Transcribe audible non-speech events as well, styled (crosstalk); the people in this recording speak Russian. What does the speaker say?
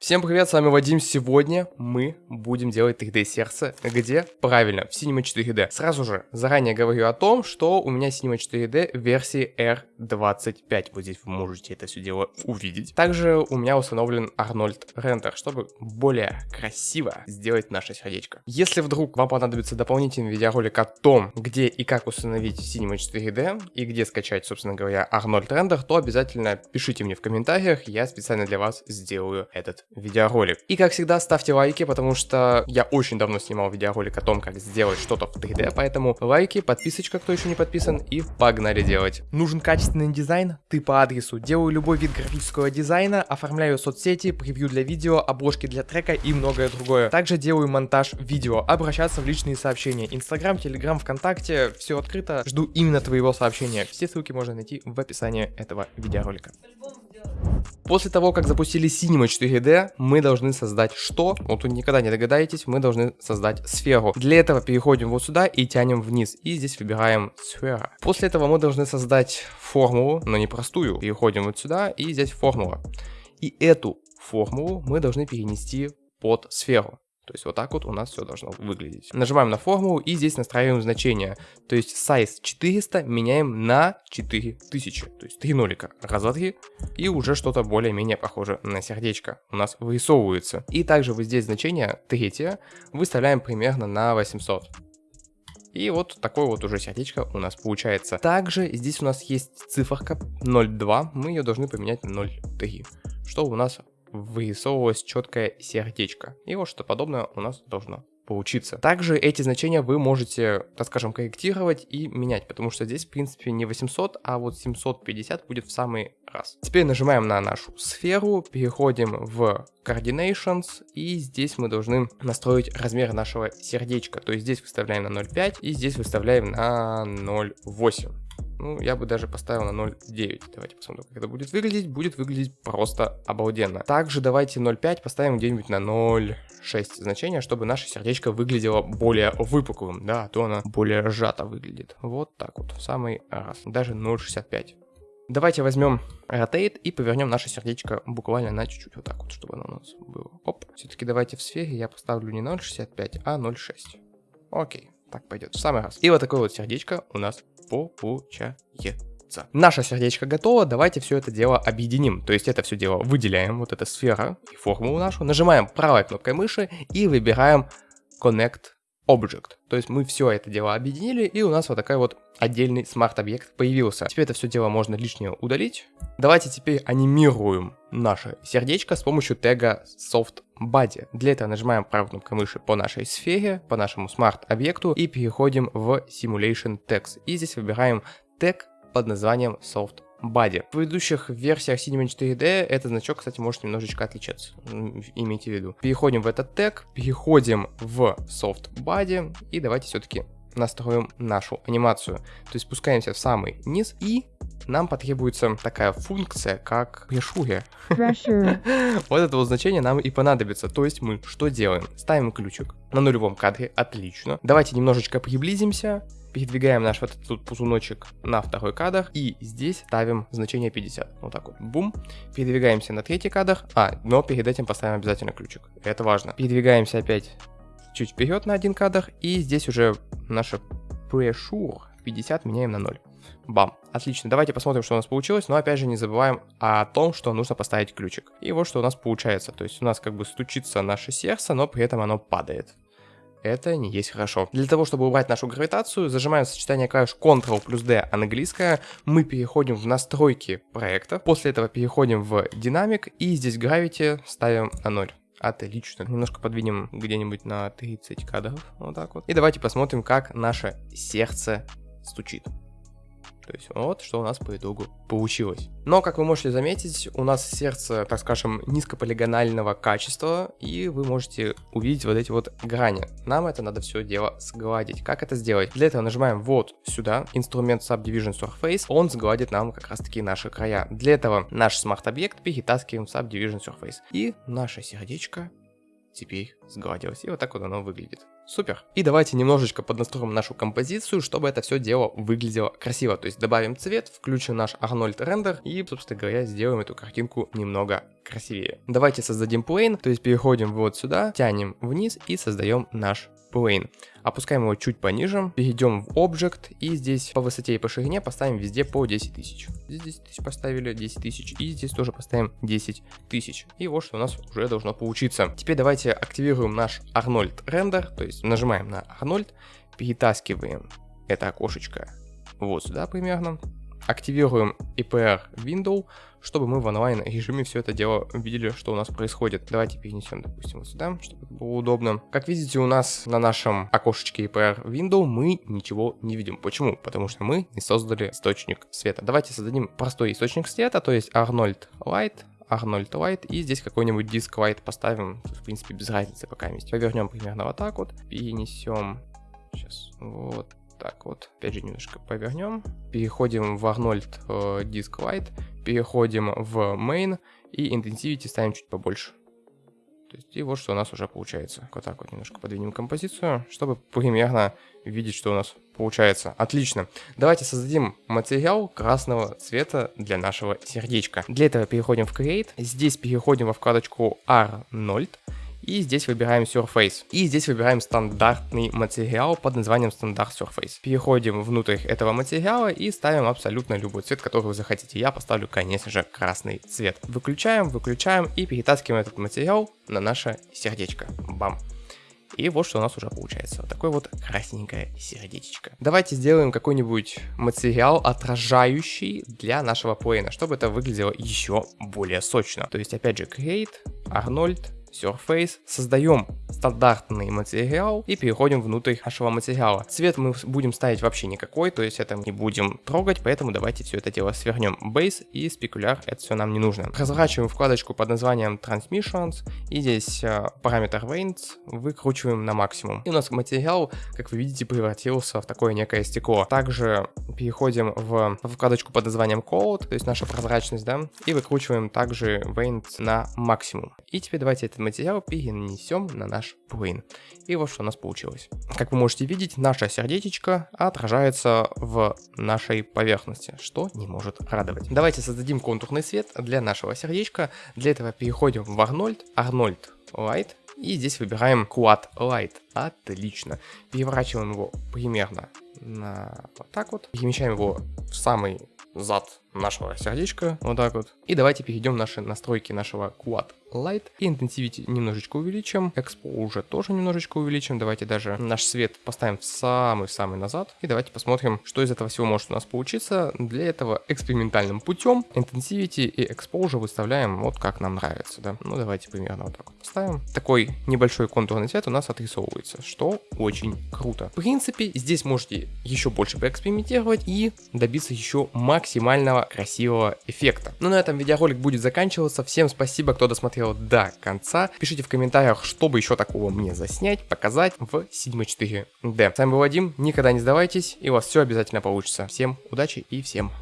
Всем привет, с вами Вадим. Сегодня мы будем делать 3D сердце. Где? Правильно, в Cinema 4D. Сразу же, заранее говорю о том, что у меня Cinema 4D версии R25. Вот здесь вы можете это все дело увидеть. Также у меня установлен Arnold Render, чтобы более красиво сделать наше сердечко. Если вдруг вам понадобится дополнительный видеоролик о том, где и как установить Cinema 4D и где скачать, собственно говоря, Arnold Render, то обязательно пишите мне в комментариях, я специально для вас сделаю этот видеоролик. И как всегда, ставьте лайки, потому что я очень давно снимал видеоролик о том, как сделать что-то в 3D, поэтому лайки, подписочка, кто еще не подписан, и погнали делать. Нужен качественный дизайн? Ты по адресу. Делаю любой вид графического дизайна, оформляю соцсети, превью для видео, обложки для трека и многое другое. Также делаю монтаж видео, обращаться в личные сообщения. Инстаграм, Телеграм, ВКонтакте, все открыто. Жду именно твоего сообщения. Все ссылки можно найти в описании этого видеоролика. После того, как запустили Cinema 4D, мы должны создать что? Вот тут никогда не догадаетесь, мы должны создать сферу. Для этого переходим вот сюда и тянем вниз. И здесь выбираем сфера. После этого мы должны создать формулу, но не простую. Переходим вот сюда и здесь формула. И эту формулу мы должны перенести под сферу. То есть вот так вот у нас все должно выглядеть. Нажимаем на формулу и здесь настраиваем значение. То есть size 400 меняем на 4000. То есть 3 нолика. Раз, два, три. И уже что-то более-менее похоже на сердечко у нас вырисовывается. И также вот здесь значение третье выставляем примерно на 800. И вот такое вот уже сердечко у нас получается. Также здесь у нас есть циферка 0.2, мы ее должны поменять на 0.3, что у нас вырисовывалось четкое сердечко. И вот что подобное у нас должно получиться. Также эти значения вы можете, так скажем, корректировать и менять, потому что здесь, в принципе, не 800, а вот 750 будет в самый раз. Теперь нажимаем на нашу сферу, переходим в Coordinations, и здесь мы должны настроить размер нашего сердечка. То есть здесь выставляем на 0.5 и здесь выставляем на 0.8. Ну, я бы даже поставил на 0.9. Давайте посмотрим, как это будет выглядеть. Будет выглядеть просто обалденно. Также давайте 0.5 поставим где-нибудь на 0.6 значение, чтобы наше сердечко выглядело более выпуклым. Да, а то оно более сжато выглядит. Вот так вот, в самый раз. Даже 0.65. Давайте возьмем Rotate и повернем наше сердечко буквально на чуть-чуть вот так вот, чтобы оно у нас было. Оп. Все-таки давайте в сфере я поставлю не 0.65, а 0.6. Окей, так пойдет в самый раз. И вот такое вот сердечко у нас получается. Наше сердечко готово, давайте все это дело объединим. То есть это все дело выделяем, вот эта сфера и формулу нашу, нажимаем правой кнопкой мыши и выбираем Connect Object. То есть мы все это дело объединили, и у нас вот такой вот отдельный смарт-объект появился. Теперь это все дело можно лишнее удалить. Давайте теперь анимируем наше сердечко с помощью тега SoftBody. Для этого нажимаем правой кнопкой мыши по нашей сфере, по нашему смарт-объекту и переходим в Simulation Text. И здесь выбираем тег под названием SoftBody. Body. В предыдущих версиях Cinema 4D этот значок, кстати, может немножечко отличаться. Имейте в виду. Переходим в этот тег, переходим в Soft Body и давайте все-таки настроим нашу анимацию. То есть спускаемся в самый низ и нам потребуется такая функция, как pressure. (laughs) вот это вот значение нам и понадобится. То есть мы что делаем? Ставим ключик на нулевом кадре, отлично. Давайте немножечко приблизимся передвигаем наш вот этот ползуночек на второй кадр и здесь ставим значение 50. Вот так вот. Бум. Передвигаемся на третий кадр. А, но перед этим поставим обязательно ключик. Это важно. Передвигаемся опять чуть вперед на один кадр и здесь уже наше pressure 50 меняем на 0. Бам. Отлично, давайте посмотрим, что у нас получилось, но опять же не забываем о том, что нужно поставить ключик. И вот что у нас получается, то есть у нас как бы стучится наше сердце, но при этом оно падает это не есть хорошо. Для того, чтобы убрать нашу гравитацию, зажимаем сочетание клавиш Ctrl плюс D английская, мы переходим в настройки проекта, после этого переходим в динамик и здесь Gravity ставим на 0. Отлично. Немножко подвинем где-нибудь на 30 кадров. Вот так вот. И давайте посмотрим, как наше сердце стучит. То есть вот что у нас по итогу получилось. Но, как вы можете заметить, у нас сердце, так скажем, низкополигонального качества, и вы можете увидеть вот эти вот грани. Нам это надо все дело сгладить. Как это сделать? Для этого нажимаем вот сюда, инструмент Subdivision Surface, он сгладит нам как раз таки наши края. Для этого наш смарт-объект перетаскиваем в Subdivision Surface. И наше сердечко теперь сгладилось. И вот так вот оно выглядит. Супер. И давайте немножечко поднастроим нашу композицию, чтобы это все дело выглядело красиво. То есть добавим цвет, включим наш Arnold рендер и, собственно говоря, сделаем эту картинку немного красивее. Давайте создадим plane, то есть переходим вот сюда, тянем вниз и создаем наш plane. Опускаем его чуть пониже, перейдем в Object и здесь по высоте и по ширине поставим везде по 10 тысяч. Здесь 10 тысяч поставили, 10 тысяч и здесь тоже поставим 10 тысяч. И вот что у нас уже должно получиться. Теперь давайте активируем наш Arnold рендер, то есть нажимаем на Arnold, перетаскиваем это окошечко вот сюда примерно, активируем EPR Window, чтобы мы в онлайн режиме все это дело видели, что у нас происходит. Давайте перенесем, допустим, вот сюда, чтобы было удобно. Как видите, у нас на нашем окошечке EPR Window мы ничего не видим. Почему? Потому что мы не создали источник света. Давайте создадим простой источник света, то есть Arnold Light, Arnold Light, и здесь какой-нибудь диск Light поставим, в принципе, без разницы пока есть. Повернем примерно вот так вот, перенесем, сейчас, вот так вот. Опять же немножко повернем. Переходим в Arnold э, Disk Light, переходим в Main и Intensivity ставим чуть побольше. То есть, и вот что у нас уже получается. Вот так вот немножко подвинем композицию, чтобы примерно видеть, что у нас получается. Отлично. Давайте создадим материал красного цвета для нашего сердечка. Для этого переходим в Create. Здесь переходим во вкладочку Arnold. И здесь выбираем Surface. И здесь выбираем стандартный материал под названием стандарт Surface. Переходим внутрь этого материала и ставим абсолютно любой цвет, который вы захотите. Я поставлю, конечно же, красный цвет. Выключаем, выключаем и перетаскиваем этот материал на наше сердечко. Бам. И вот что у нас уже получается. Вот такое вот красненькое сердечко. Давайте сделаем какой-нибудь материал, отражающий для нашего плейна, чтобы это выглядело еще более сочно. То есть, опять же, Create, Arnold, Surface, создаем стандартный материал и переходим внутрь нашего материала. Цвет мы будем ставить вообще никакой, то есть это не будем трогать, поэтому давайте все это дело свернем. Base и Specular, это все нам не нужно. Разворачиваем вкладочку под названием Transmissions и здесь э, параметр Range выкручиваем на максимум. И у нас материал, как вы видите, превратился в такое некое стекло. Также переходим в вкладочку под названием Code, то есть наша прозрачность, да, и выкручиваем также Range на максимум. И теперь давайте это материал перенесем на наш плейн. И вот что у нас получилось. Как вы можете видеть, наша сердечко отражается в нашей поверхности, что не может радовать. Давайте создадим контурный свет для нашего сердечка. Для этого переходим в Arnold, Arnold Light, и здесь выбираем Quad Light. Отлично. Переворачиваем его примерно на вот так вот. Перемещаем его в самый зад нашего сердечка, вот так вот. И давайте перейдем в наши настройки нашего Quad Light. И Intensivity немножечко увеличим, Expo уже тоже немножечко увеличим. Давайте даже наш свет поставим в самый-самый назад. И давайте посмотрим, что из этого всего может у нас получиться. Для этого экспериментальным путем Intensivity и Exposure выставляем вот как нам нравится, да. Ну давайте примерно вот так вот поставим. Такой небольшой контурный цвет у нас отрисовывается, что очень круто. В принципе, здесь можете еще больше поэкспериментировать и добиться еще максимального красивого эффекта. Ну на этом видеоролик будет заканчиваться. Всем спасибо, кто досмотрел до конца. Пишите в комментариях, что бы еще такого мне заснять, показать в Sigma 4D. С вами был Вадим, никогда не сдавайтесь, и у вас все обязательно получится. Всем удачи и всем